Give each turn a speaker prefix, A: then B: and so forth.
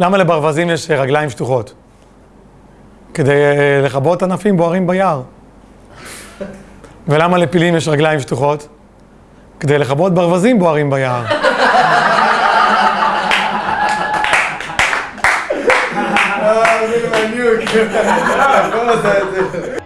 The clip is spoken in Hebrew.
A: למה לברווזים יש רגליים שטוחות? כדי אה, לכבות ענפים בוערים ביער. ולמה לפילים יש רגליים שטוחות? כדי לכבות ברווזים בוערים ביער.
B: אה, מי